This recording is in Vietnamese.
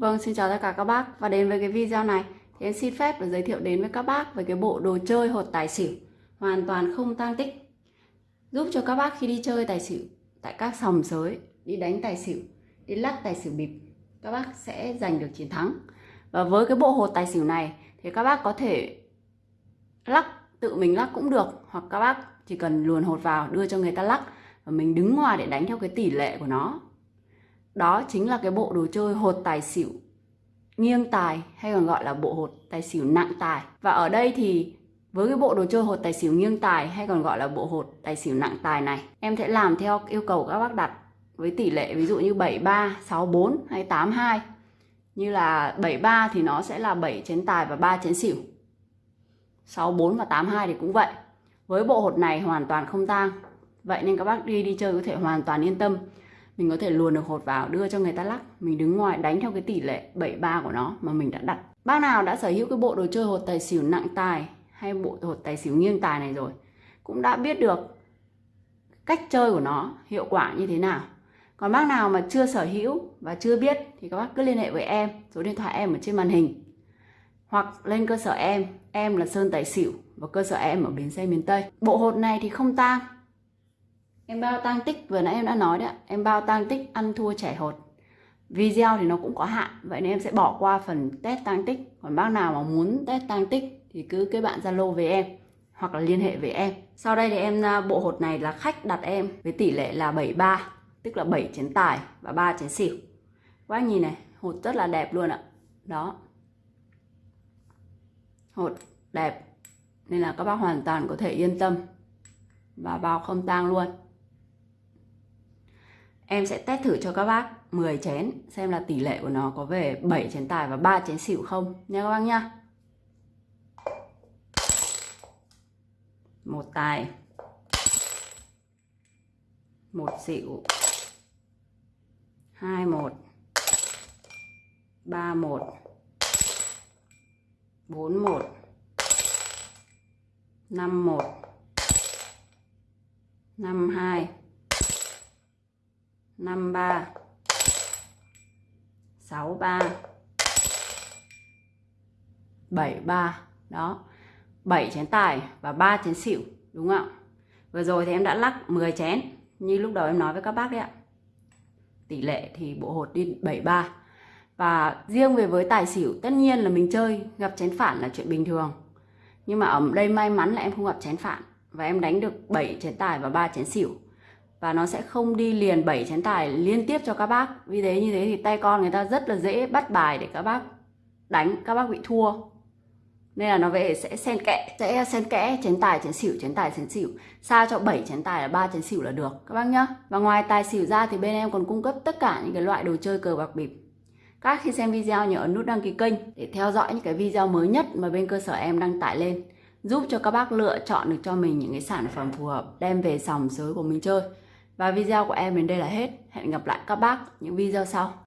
Vâng, xin chào tất cả các bác. Và đến với cái video này thì em xin phép được giới thiệu đến với các bác về cái bộ đồ chơi hột tài xỉu hoàn toàn không tang tích. Giúp cho các bác khi đi chơi tài xỉu tại các sòng sới đi đánh tài xỉu đi lắc tài xỉu bịp các bác sẽ giành được chiến thắng. Và với cái bộ hột tài xỉu này thì các bác có thể lắc tự mình lắc cũng được hoặc các bác chỉ cần luồn hột vào đưa cho người ta lắc và mình đứng ngoài để đánh theo cái tỷ lệ của nó đó chính là cái bộ đồ chơi hột tài xỉu nghiêng tài hay còn gọi là bộ hột tài xỉu nặng tài. Và ở đây thì với cái bộ đồ chơi hột tài xỉu nghiêng tài hay còn gọi là bộ hột tài xỉu nặng tài này em sẽ làm theo yêu cầu các bác đặt với tỷ lệ ví dụ như 73, 64 hay 82 như là 73 thì nó sẽ là 7 chén tài và 3 chén xỉu. 64 và 82 thì cũng vậy. Với bộ hột này hoàn toàn không tang. Vậy nên các bác đi đi chơi có thể hoàn toàn yên tâm mình có thể luồn được hột vào, đưa cho người ta lắc. Mình đứng ngoài, đánh theo cái tỷ lệ 73 của nó mà mình đã đặt. Bác nào đã sở hữu cái bộ đồ chơi hột tài xỉu nặng tài hay bộ hột tài xỉu nghiêng tài này rồi, cũng đã biết được cách chơi của nó hiệu quả như thế nào. Còn bác nào mà chưa sở hữu và chưa biết thì các bác cứ liên hệ với em, số điện thoại em ở trên màn hình. Hoặc lên cơ sở em em là sơn tài xỉu và cơ sở em ở bến xe miền tây. Bộ hột này thì không tang Em bao tăng tích, vừa nãy em đã nói đấy ạ. Em bao tăng tích ăn thua trẻ hột. Video thì nó cũng có hạn. Vậy nên em sẽ bỏ qua phần test tăng tích. Còn bác nào mà muốn test tăng tích Thì cứ kết bạn Zalo với em Hoặc là liên hệ với em. Sau đây thì em à, bộ hột này là khách đặt em Với tỷ lệ là 73 Tức là 7 chén tài và 3 chén xỉu. Quá nhìn này, Hột rất là đẹp luôn ạ. Đó. Hột đẹp. Nên là các bác hoàn toàn có thể yên tâm. Và bao không tang luôn. Em sẽ test thử cho các bác 10 chén xem là tỷ lệ của nó có về 7 chén tài và 3 chén xỉu không nha các bác nha Một tài. Một xỉu. Hai một. Ba một. Bốn một. Năm một. Năm hai 53 63 73 đó. 7 chén tài và 3 chén xỉu, đúng không ạ? Vừa rồi thì em đã lắc 10 chén, như lúc đầu em nói với các bác đấy ạ. Tỷ lệ thì bộ hột đi 73 và riêng về với tài xỉu, tất nhiên là mình chơi, gặp chén phản là chuyện bình thường. Nhưng mà ở đây may mắn là em không gặp chén phản và em đánh được 7 chén tài và 3 chén xỉu và nó sẽ không đi liền 7 chén tài liên tiếp cho các bác. Vì thế, như thế thì tay con người ta rất là dễ bắt bài để các bác đánh, các bác bị thua. Nên là nó về sẽ xen kẽ, sẽ xen kẽ chén tài, chén xỉu, chén tài, chén xỉu. Sao cho 7 chén tài là ba chén xỉu là được, các bác nhá. Và ngoài tài xỉu ra thì bên em còn cung cấp tất cả những cái loại đồ chơi cờ bạc bịp. Các khi xem video nhớ ấn nút đăng ký kênh để theo dõi những cái video mới nhất mà bên cơ sở em đăng tải lên. Giúp cho các bác lựa chọn được cho mình những cái sản phẩm phù hợp, đem về sòng sới của mình chơi và video của em đến đây là hết. Hẹn gặp lại các bác những video sau.